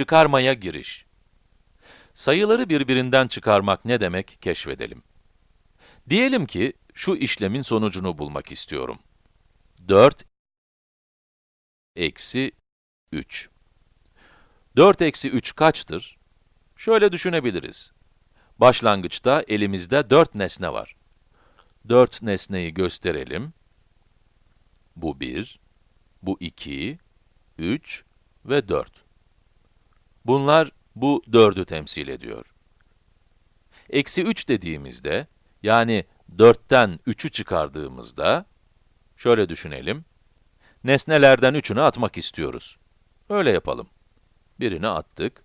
Çıkarmaya giriş. Sayıları birbirinden çıkarmak ne demek keşfedelim. Diyelim ki, şu işlemin sonucunu bulmak istiyorum. 4 eksi 3. 4 eksi 3 kaçtır? Şöyle düşünebiliriz. Başlangıçta elimizde 4 nesne var. 4 nesneyi gösterelim. Bu 1, bu 2, 3 ve 4. Bunlar bu 4'ü temsil ediyor. Eksi 3 dediğimizde, yani 4'ten 3'ü çıkardığımızda, şöyle düşünelim, nesnelerden 3'ünü atmak istiyoruz. Öyle yapalım. Birini attık,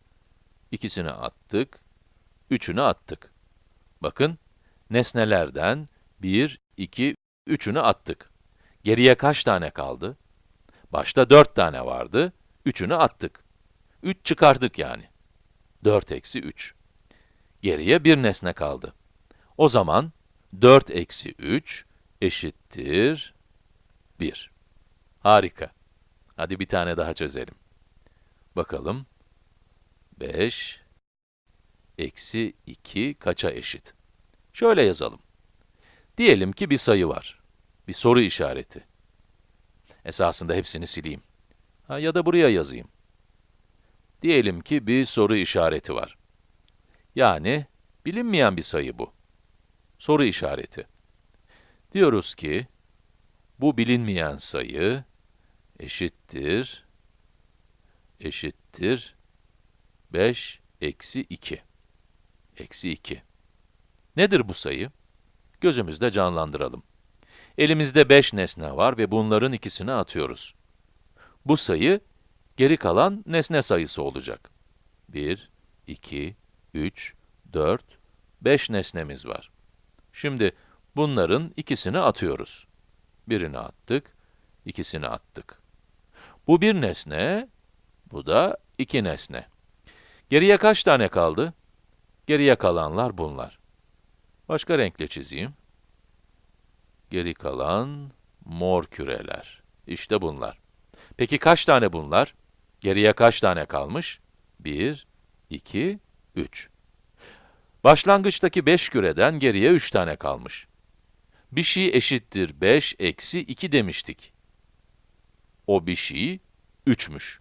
ikisini attık, üçünü attık. Bakın, nesnelerden 1, 2, 3'ünü attık. Geriye kaç tane kaldı? Başta 4 tane vardı, 3'ünü attık. 3 çıkardık yani. 4 eksi 3. Geriye bir nesne kaldı. O zaman 4 eksi 3 eşittir 1. Harika. Hadi bir tane daha çözelim. Bakalım. 5 eksi 2 kaça eşit? Şöyle yazalım. Diyelim ki bir sayı var. Bir soru işareti. Esasında hepsini sileyim. Ha, ya da buraya yazayım. Diyelim ki bir soru işareti var. Yani, bilinmeyen bir sayı bu. Soru işareti. Diyoruz ki, bu bilinmeyen sayı eşittir, eşittir 5 eksi 2. Eksi 2. Nedir bu sayı? Gözümüzde canlandıralım. Elimizde 5 nesne var ve bunların ikisini atıyoruz. Bu sayı, geri kalan nesne sayısı olacak. 1, 2, 3, 4, 5 nesnemiz var. Şimdi, bunların ikisini atıyoruz. Birini attık, ikisini attık. Bu bir nesne, bu da iki nesne. Geriye kaç tane kaldı? Geriye kalanlar bunlar. Başka renkle çizeyim. Geri kalan mor küreler. İşte bunlar. Peki kaç tane bunlar? Geriye kaç tane kalmış? 1, 2, 3. Başlangıçtaki 5 küreden geriye 3 tane kalmış. Bir şey eşittir 5 eksi 2 demiştik. O bir şey 3'müş.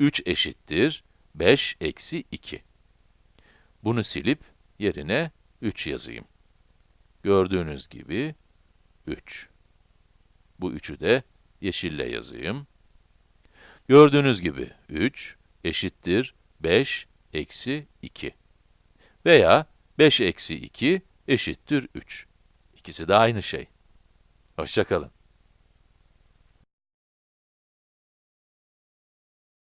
3 eşittir 5 eksi 2. Bunu silip yerine 3 yazayım. Gördüğünüz gibi 3. Bu 3'ü de yeşille yazayım. Gördüğünüz gibi 3 eşittir 5 eksi 2. Veya 5 eksi 2 eşittir 3. İkisi de aynı şey. Hoşçakalın.